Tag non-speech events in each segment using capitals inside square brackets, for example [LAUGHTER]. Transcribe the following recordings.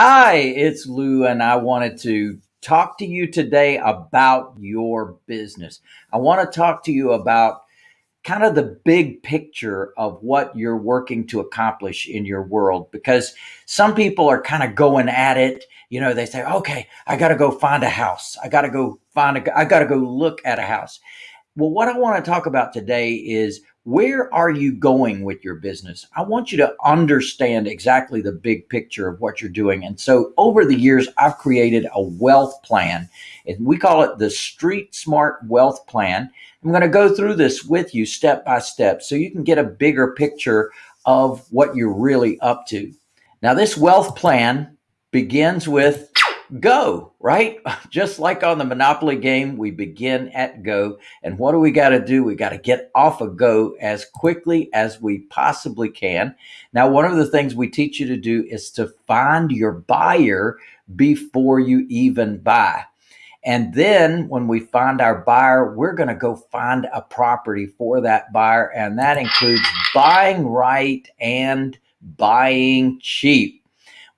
Hi, it's Lou, and I wanted to talk to you today about your business. I want to talk to you about kind of the big picture of what you're working to accomplish in your world because some people are kind of going at it. You know, they say, okay, I got to go find a house. I got to go find a, I got to go look at a house. Well, what I want to talk about today is where are you going with your business? I want you to understand exactly the big picture of what you're doing. And so over the years, I've created a wealth plan and we call it the Street Smart Wealth Plan. I'm going to go through this with you step by step so you can get a bigger picture of what you're really up to. Now, this wealth plan begins with go, right? [LAUGHS] Just like on the Monopoly game, we begin at go. And what do we got to do? We got to get off of go as quickly as we possibly can. Now, one of the things we teach you to do is to find your buyer before you even buy. And then when we find our buyer, we're going to go find a property for that buyer. And that includes buying right and buying cheap.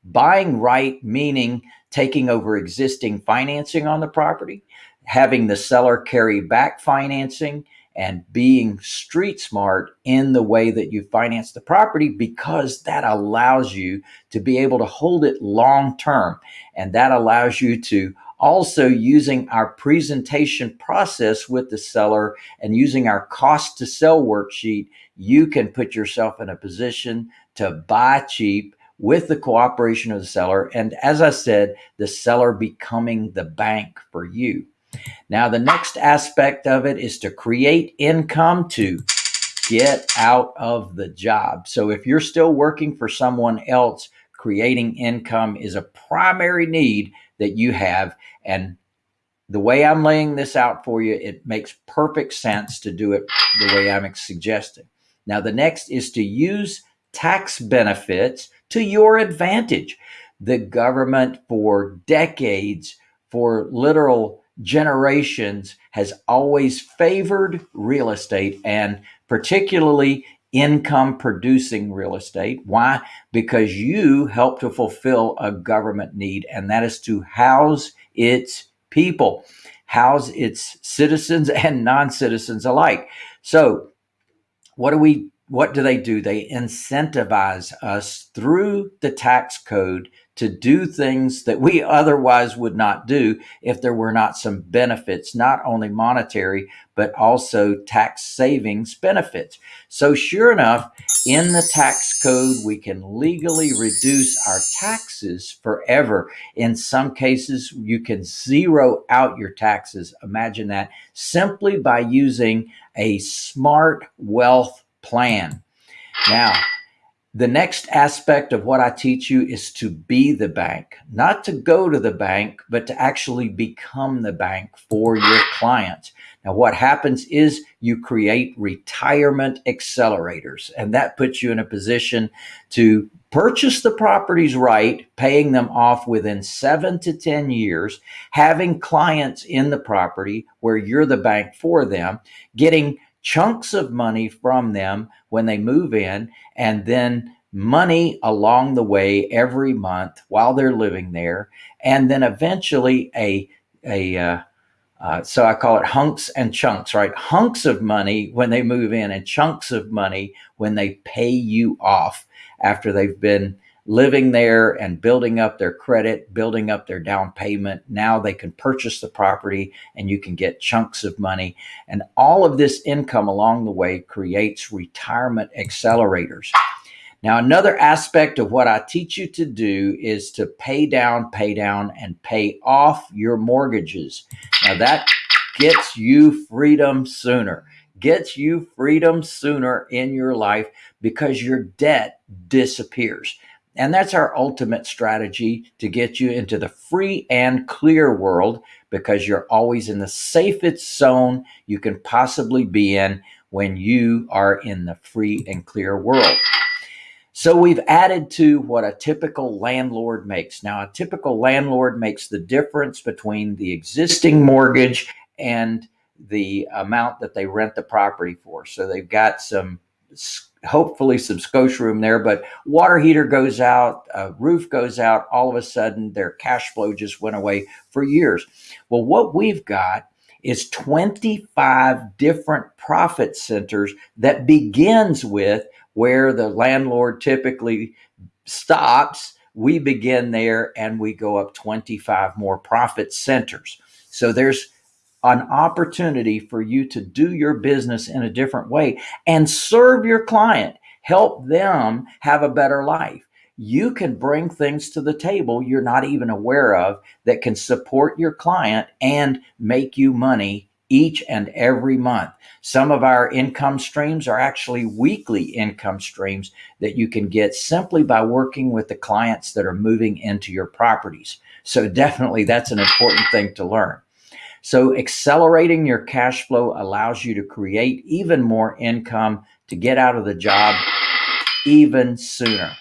Buying right, meaning taking over existing financing on the property, having the seller carry back financing, and being street smart in the way that you finance the property because that allows you to be able to hold it long term. And that allows you to also using our presentation process with the seller and using our cost to sell worksheet, you can put yourself in a position to buy cheap with the cooperation of the seller. And as I said, the seller becoming the bank for you. Now, the next aspect of it is to create income to get out of the job. So if you're still working for someone else, creating income is a primary need that you have. And the way I'm laying this out for you, it makes perfect sense to do it the way I'm suggesting. Now, the next is to use tax benefits to your advantage. The government for decades, for literal generations, has always favored real estate and particularly income producing real estate. Why? Because you help to fulfill a government need, and that is to house its people, house its citizens and non citizens alike. So, what do we what do they do? They incentivize us through the tax code to do things that we otherwise would not do if there were not some benefits, not only monetary, but also tax savings benefits. So, sure enough, in the tax code, we can legally reduce our taxes forever. In some cases, you can zero out your taxes. Imagine that simply by using a smart wealth plan. Now, the next aspect of what I teach you is to be the bank, not to go to the bank, but to actually become the bank for your clients. Now, what happens is you create retirement accelerators, and that puts you in a position to purchase the properties right, paying them off within seven to 10 years, having clients in the property where you're the bank for them, getting chunks of money from them when they move in, and then money along the way every month while they're living there, and then eventually a a uh, uh, so I call it hunks and chunks, right? Hunks of money when they move in, and chunks of money when they pay you off after they've been living there and building up their credit, building up their down payment. Now they can purchase the property and you can get chunks of money. And all of this income along the way creates retirement accelerators. Now, another aspect of what I teach you to do is to pay down, pay down, and pay off your mortgages. Now, that gets you freedom sooner, gets you freedom sooner in your life because your debt disappears. And that's our ultimate strategy to get you into the free and clear world because you're always in the safest zone you can possibly be in when you are in the free and clear world. So we've added to what a typical landlord makes. Now, a typical landlord makes the difference between the existing mortgage and the amount that they rent the property for. So they've got some hopefully some scotia room there, but water heater goes out, uh, roof goes out, all of a sudden their cash flow just went away for years. Well, what we've got is 25 different profit centers that begins with where the landlord typically stops. We begin there and we go up 25 more profit centers. So there's an opportunity for you to do your business in a different way and serve your client, help them have a better life. You can bring things to the table you're not even aware of that can support your client and make you money each and every month. Some of our income streams are actually weekly income streams that you can get simply by working with the clients that are moving into your properties. So definitely that's an important thing to learn. So accelerating your cash flow allows you to create even more income to get out of the job even sooner.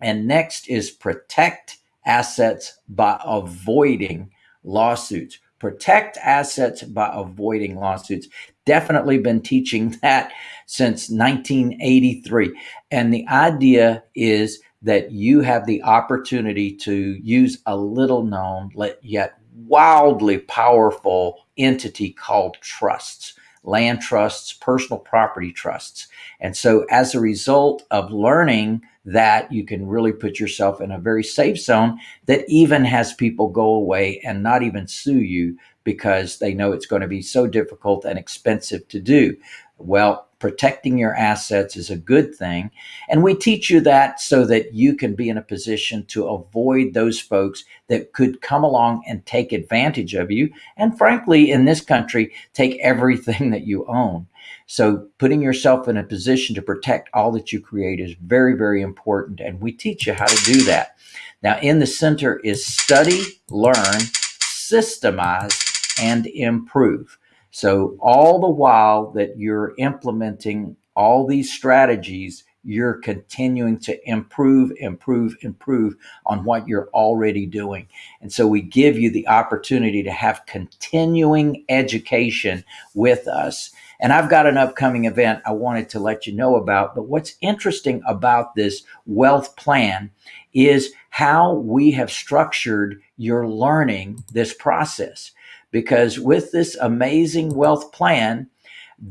And next is protect assets by avoiding lawsuits. Protect assets by avoiding lawsuits. Definitely been teaching [LAUGHS] that since 1983. And the idea is that you have the opportunity to use a little known yet wildly powerful entity called trusts, land trusts, personal property trusts. And so as a result of learning that you can really put yourself in a very safe zone that even has people go away and not even sue you because they know it's going to be so difficult and expensive to do. Well, protecting your assets is a good thing. And we teach you that so that you can be in a position to avoid those folks that could come along and take advantage of you. And frankly, in this country, take everything that you own. So putting yourself in a position to protect all that you create is very, very important. And we teach you how to do that. Now, in the center is study, learn, systemize, and improve. So all the while that you're implementing all these strategies, you're continuing to improve, improve, improve on what you're already doing. And so we give you the opportunity to have continuing education with us. And I've got an upcoming event I wanted to let you know about. But what's interesting about this wealth plan is how we have structured your learning this process because with this amazing wealth plan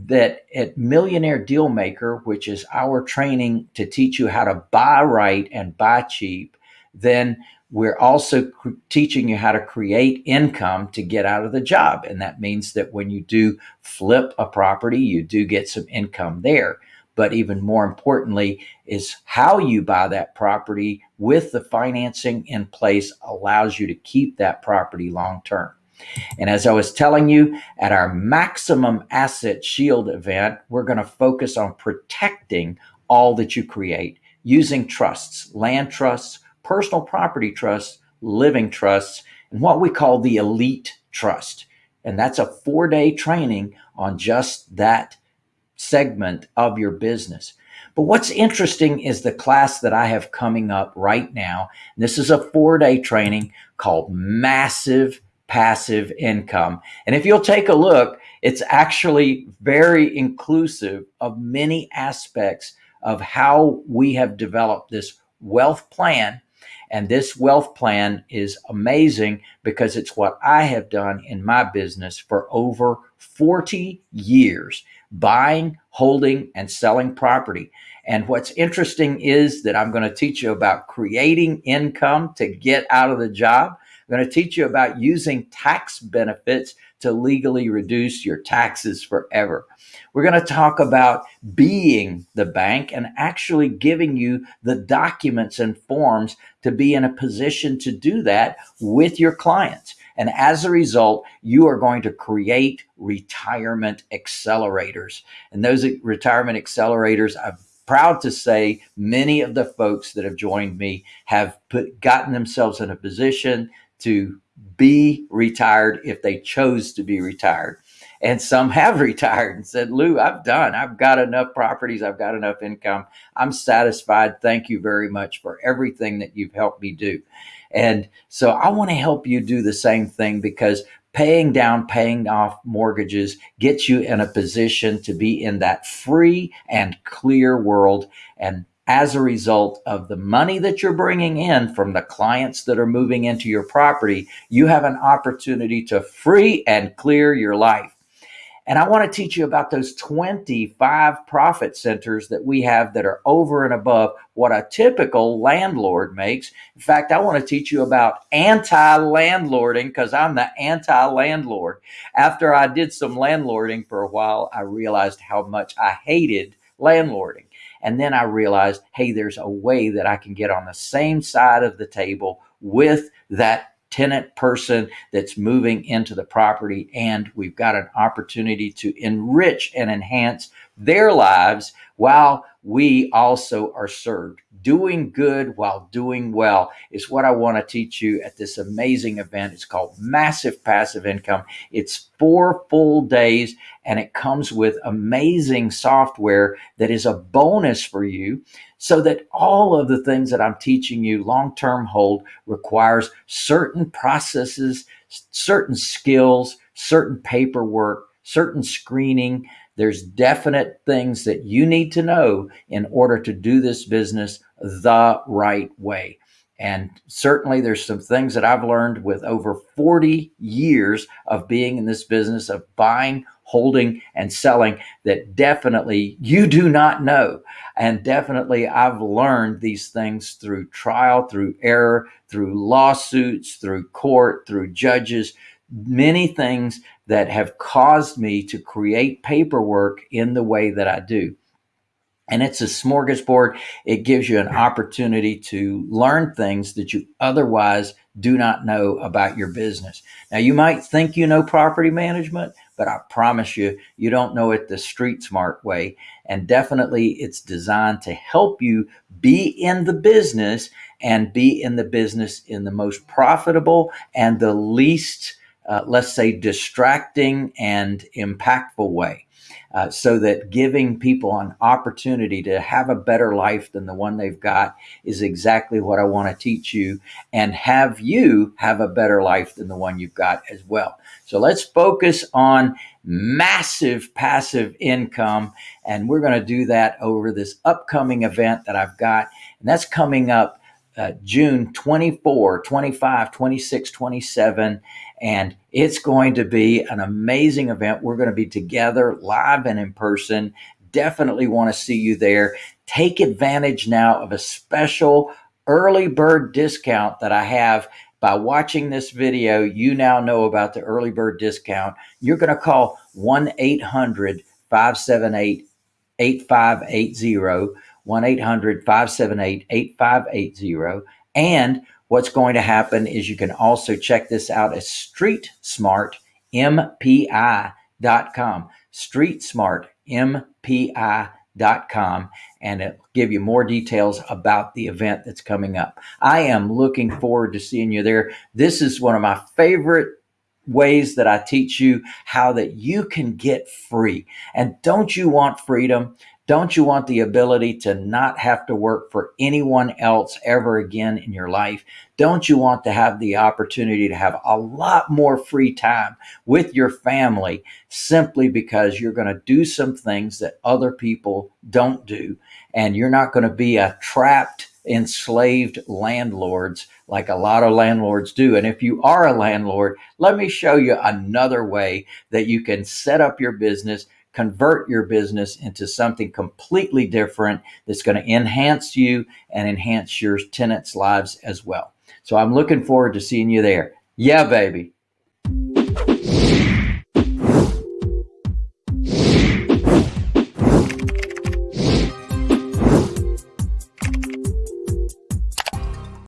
that at Millionaire Dealmaker, which is our training to teach you how to buy right and buy cheap, then we're also teaching you how to create income to get out of the job. And that means that when you do flip a property, you do get some income there. But even more importantly, is how you buy that property with the financing in place allows you to keep that property long term. And as I was telling you at our maximum asset shield event, we're going to focus on protecting all that you create using trusts, land trusts, personal property trusts, living trusts, and what we call the elite trust. And that's a four day training on just that segment of your business. But what's interesting is the class that I have coming up right now. This is a four day training called Massive passive income. And if you'll take a look, it's actually very inclusive of many aspects of how we have developed this wealth plan. And this wealth plan is amazing because it's what I have done in my business for over 40 years, buying, holding, and selling property. And what's interesting is that I'm going to teach you about creating income to get out of the job. I'm going to teach you about using tax benefits to legally reduce your taxes forever. We're going to talk about being the bank and actually giving you the documents and forms to be in a position to do that with your clients. And as a result, you are going to create retirement accelerators. And those retirement accelerators, I'm proud to say many of the folks that have joined me have put gotten themselves in a position to be retired if they chose to be retired. And some have [LAUGHS] retired and said, Lou, I've done. I've got enough properties. I've got enough income. I'm satisfied. Thank you very much for everything that you've helped me do. And so I want to help you do the same thing because paying down, paying off mortgages gets you in a position to be in that free and clear world. And as a result of the money that you're bringing in from the clients that are moving into your property, you have an opportunity to free and clear your life. And I want to teach you about those 25 profit centers that we have that are over and above what a typical landlord makes. In fact, I want to teach you about anti landlording because I'm the anti landlord. After I did some landlording for a while, I realized how much I hated landlording. And then I realized, hey, there's a way that I can get on the same side of the table with that tenant person that's moving into the property. And we've got an opportunity to enrich and enhance their lives while we also are served. Doing good while doing well is what I want to teach you at this amazing event. It's called Massive Passive Income. It's four full days and it comes with amazing software that is a bonus for you so that all of the things that I'm teaching you long-term hold requires certain processes, certain skills, certain paperwork, certain screening. There's definite things that you need to know in order to do this business the right way. And certainly there's some things that I've learned with over 40 years of being in this business of buying, holding, and selling that definitely you do not know. And definitely I've learned these things through trial, through error, through lawsuits, through court, through judges, many things that have caused me to create paperwork in the way that I do and it's a smorgasbord. It gives you an opportunity to learn things that you otherwise do not know about your business. Now, you might think you know property management, but I promise you, you don't know it the street smart way. And definitely, it's designed to help you be in the business and be in the business in the most profitable and the least, uh, let's say, distracting and impactful way uh, so that giving people an opportunity to have a better life than the one they've got is exactly what I want to teach you and have you have a better life than the one you've got as well. So let's focus on massive passive income. And we're going to do that over this upcoming event that I've got. And that's coming up uh, June 24, 25, 26, 27. And it's going to be an amazing event. We're going to be together live and in person. Definitely want to see you there. Take advantage now of a special early bird discount that I have by watching this video, you now know about the early bird discount. You're going to call 1 800 578 8580. 1 800 578 8580. And what's going to happen is you can also check this out at streetsmartmpi.com. Streetsmartmpi.com and it'll give you more details about the event that's coming up. I am looking forward to seeing you there. This is one of my favorite ways that I teach you how that you can get free. And don't you want freedom? Don't you want the ability to not have to work for anyone else ever again in your life? Don't you want to have the opportunity to have a lot more free time with your family simply because you're going to do some things that other people don't do and you're not going to be a trapped enslaved landlords like a lot of landlords do. And if you are a landlord, let me show you another way that you can set up your business convert your business into something completely different that's going to enhance you and enhance your tenants' lives as well. So I'm looking forward to seeing you there. Yeah, baby.